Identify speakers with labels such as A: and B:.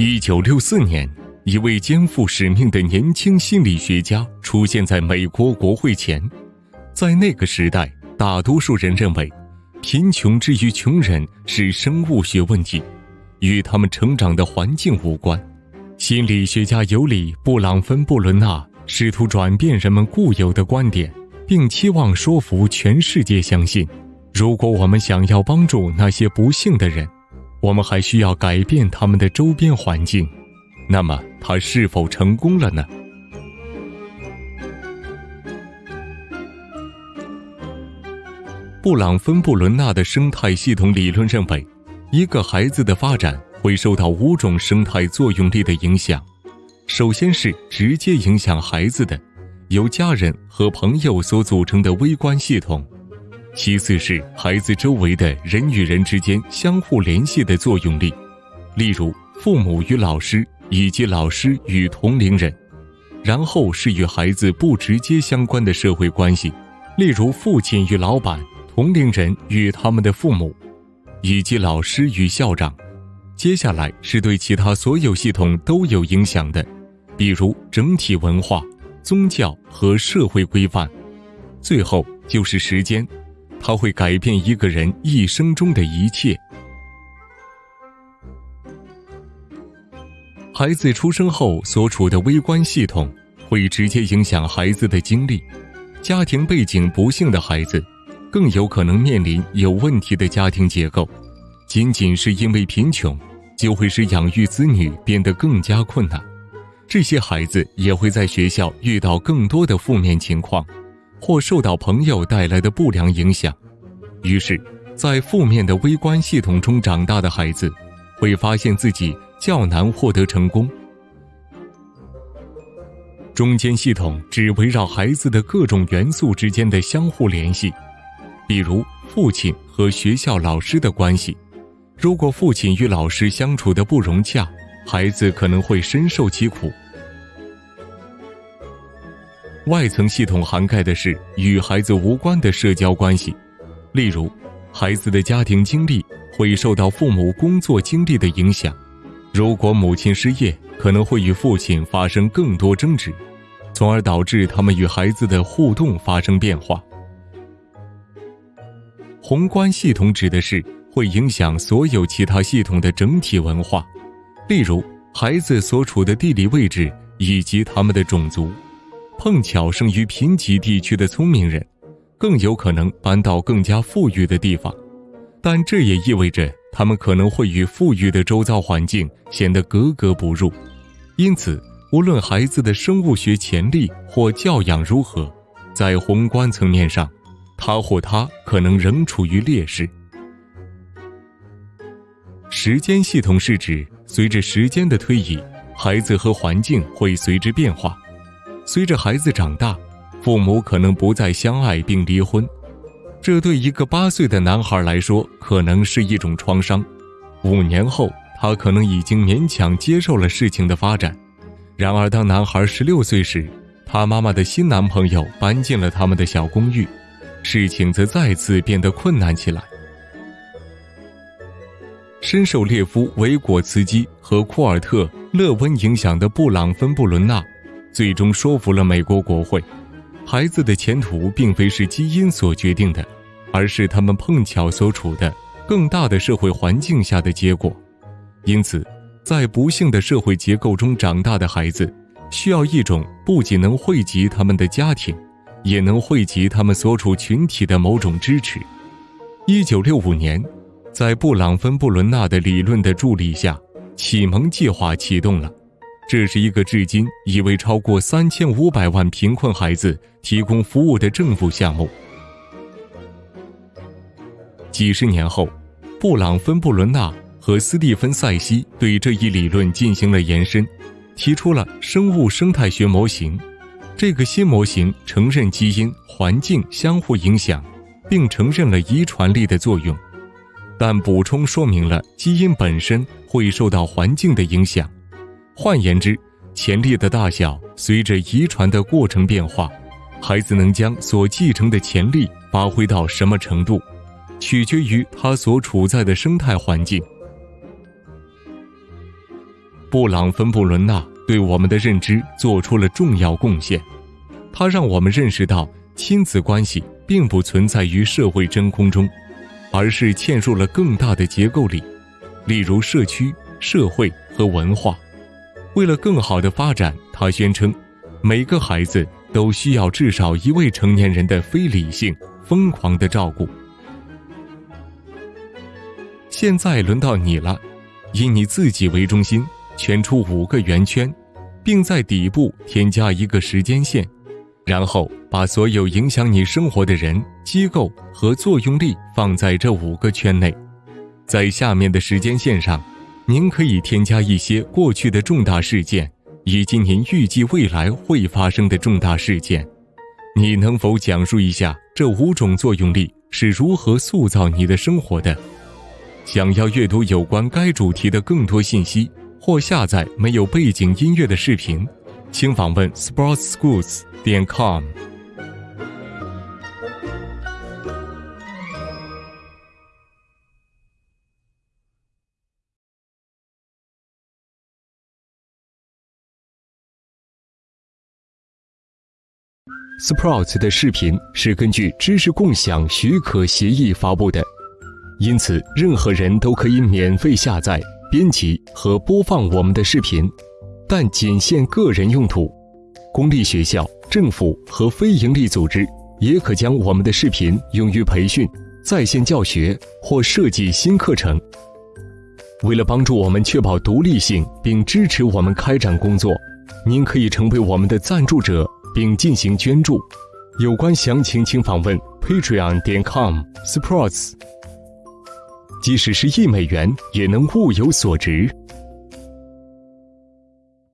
A: 一九六四年，一位肩负使命的年轻心理学家出现在美国国会前。在那个时代，大多数人认为，贫穷之于穷人是生物学问题，与他们成长的环境无关。心理学家尤里·布朗芬布伦纳试图转变人们固有的观点，并期望说服全世界相信，如果我们想要帮助那些不幸的人。我们还需要改变他们的周边环境，那么他是否成功了呢？布朗芬布伦纳的生态系统理论认为，一个孩子的发展会受到五种生态作用力的影响。首先是直接影响孩子的，由家人和朋友所组成的微观系统。其次是孩子周围的人与人之间相互联系的作用力，例如父母与老师以及老师与同龄人；然后是与孩子不直接相关的社会关系，例如父亲与老板、同龄人与他们的父母，以及老师与校长。接下来是对其他所有系统都有影响的，比如整体文化、宗教和社会规范。最后就是时间。它会改变一个人一生中的一切。孩子出生后所处的微观系统会直接影响孩子的经历。家庭背景不幸的孩子，更有可能面临有问题的家庭结构。仅仅是因为贫穷，就会使养育子女变得更加困难。这些孩子也会在学校遇到更多的负面情况。或受到朋友带来的不良影响，于是，在负面的微观系统中长大的孩子，会发现自己较难获得成功。中间系统只围绕孩子的各种元素之间的相互联系，比如父亲和学校老师的关系。如果父亲与老师相处的不融洽，孩子可能会深受其苦。外层系统涵盖的是与孩子无关的社交关系，例如，孩子的家庭经历会受到父母工作经历的影响。如果母亲失业，可能会与父亲发生更多争执，从而导致他们与孩子的互动发生变化。宏观系统指的是会影响所有其他系统的整体文化，例如孩子所处的地理位置以及他们的种族。碰巧生于贫瘠地区的聪明人，更有可能搬到更加富裕的地方，但这也意味着他们可能会与富裕的周遭环境显得格格不入。因此，无论孩子的生物学潜力或教养如何，在宏观层面上，他或她可能仍处于劣势。时间系统是指随着时间的推移，孩子和环境会随之变化。随着孩子长大，父母可能不再相爱并离婚，这对一个八岁的男孩来说可能是一种创伤。五年后，他可能已经勉强接受了事情的发展。然而，当男孩十六岁时，他妈妈的新男朋友搬进了他们的小公寓，事情则再次变得困难起来。深受列夫·维果茨基和库尔特·勒温影响的布朗芬布伦纳。最终说服了美国国会，孩子的前途并非是基因所决定的，而是他们碰巧所处的更大的社会环境下的结果。因此，在不幸的社会结构中长大的孩子，需要一种不仅能惠及他们的家庭，也能惠及他们所处群体的某种支持。一九六五年，在布朗芬布伦纳的理论的助力下，启蒙计划启动了。这是一个至今已为超过三千五百万贫困孩子提供服务的政府项目。几十年后，布朗芬布伦纳和斯蒂芬塞西对这一理论进行了延伸，提出了生物生态学模型。这个新模型承认基因、环境相互影响，并承认了遗传力的作用，但补充说明了基因本身会受到环境的影响。换言之，潜力的大小随着遗传的过程变化，孩子能将所继承的潜力发挥到什么程度，取决于他所处在的生态环境。布朗芬布伦纳对我们的认知做出了重要贡献，他让我们认识到亲子关系并不存在于社会真空中，而是嵌入了更大的结构里，例如社区、社会和文化。为了更好的发展，他宣称，每个孩子都需要至少一位成年人的非理性、疯狂的照顾。现在轮到你了，以你自己为中心，圈出五个圆圈，并在底部添加一个时间线，然后把所有影响你生活的人、机构和作用力放在这五个圈内。在下面的时间线上，您可以添加一些过去的重大事件，以及您预计未来会发生的重大事件。你能否讲述一下这五种作用力是如何塑造你的生活的？想要阅读有关该主题的更多信息，或下载没有背景音乐的视频，请访问 sportsschools 点 com。
B: Sprouts 的视频是根据知识共享许可协议发布的。因此，任何人都可以免费下载、编辑和播放我们的视频，但仅限个人用途。公立学校、政府和非营利组织也可将我们的视频用于培训、在线教学或设计新课程。为了帮助我们确保独立性并支持我们开展工作，您可以成为我们的赞助者并进行捐助。有关详情，请访问 patreon 点 com/sprouts。即使是一美元，也能物有所值。